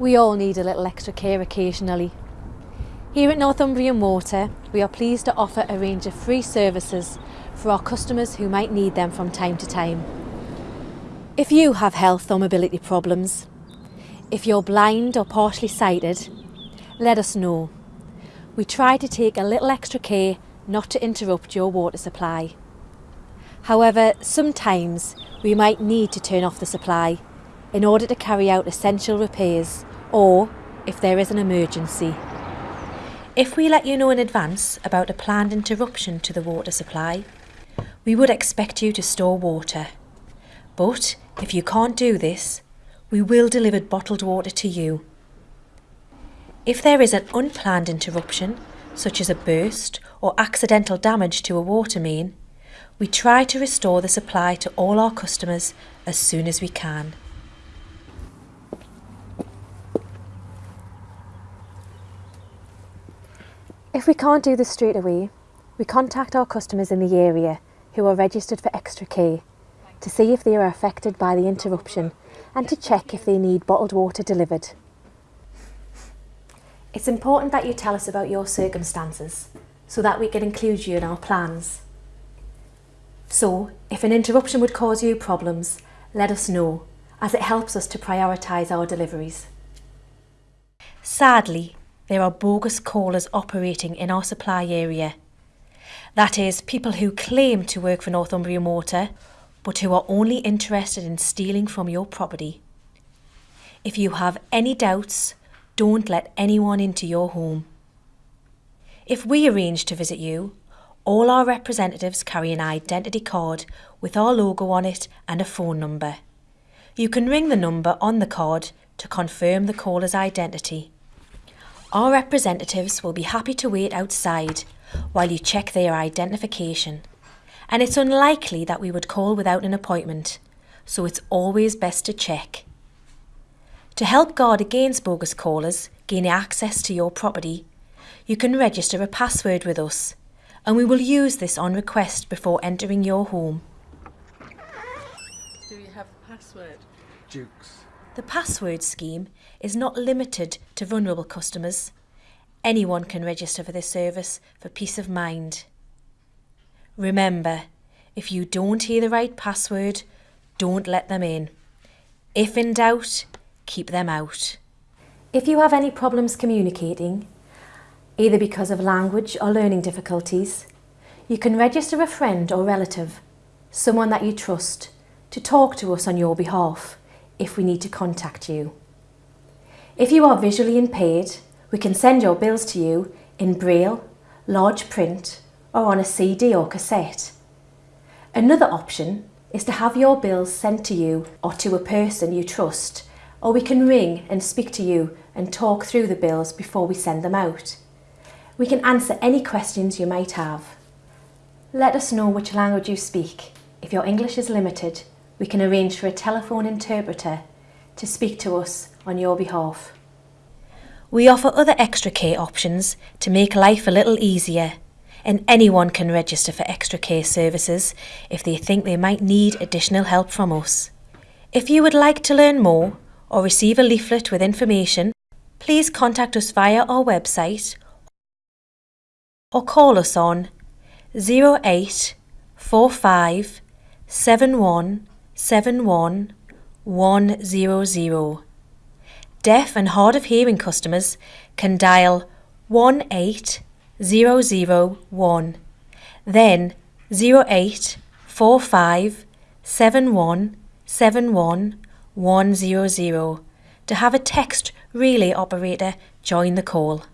We all need a little extra care occasionally. Here at Northumbrian Water, we are pleased to offer a range of free services for our customers who might need them from time to time. If you have health or mobility problems, if you're blind or partially sighted, let us know. We try to take a little extra care not to interrupt your water supply. However, sometimes we might need to turn off the supply in order to carry out essential repairs or if there is an emergency. If we let you know in advance about a planned interruption to the water supply, we would expect you to store water. But if you can't do this, we will deliver bottled water to you. If there is an unplanned interruption, such as a burst or accidental damage to a water main, we try to restore the supply to all our customers as soon as we can. If we can't do this straight away, we contact our customers in the area who are registered for extra care to see if they are affected by the interruption and to check if they need bottled water delivered. It's important that you tell us about your circumstances so that we can include you in our plans. So, if an interruption would cause you problems, let us know as it helps us to prioritise our deliveries. Sadly, there are bogus callers operating in our supply area. That is, people who claim to work for Northumbrian Water, but who are only interested in stealing from your property. If you have any doubts, don't let anyone into your home. If we arrange to visit you, all our representatives carry an identity card with our logo on it and a phone number. You can ring the number on the card to confirm the caller's identity. Our representatives will be happy to wait outside while you check their identification. And it's unlikely that we would call without an appointment, so it's always best to check. To help guard against bogus callers gaining access to your property, you can register a password with us, and we will use this on request before entering your home. Do you have a password? Jukes. The password scheme is not limited to vulnerable customers. Anyone can register for this service for peace of mind. Remember, if you don't hear the right password, don't let them in. If in doubt, keep them out. If you have any problems communicating, either because of language or learning difficulties, you can register a friend or relative, someone that you trust, to talk to us on your behalf if we need to contact you. If you are visually impaired, we can send your bills to you in braille, large print or on a CD or cassette. Another option is to have your bills sent to you or to a person you trust or we can ring and speak to you and talk through the bills before we send them out. We can answer any questions you might have. Let us know which language you speak. If your English is limited, we can arrange for a telephone interpreter to speak to us on your behalf. We offer other extra care options to make life a little easier and anyone can register for extra care services if they think they might need additional help from us. If you would like to learn more or receive a leaflet with information, please contact us via our website or call us on 0845 7171 100. Deaf and hard of hearing customers can dial 18001, then 0845 7171 100 to have a text relay operator join the call.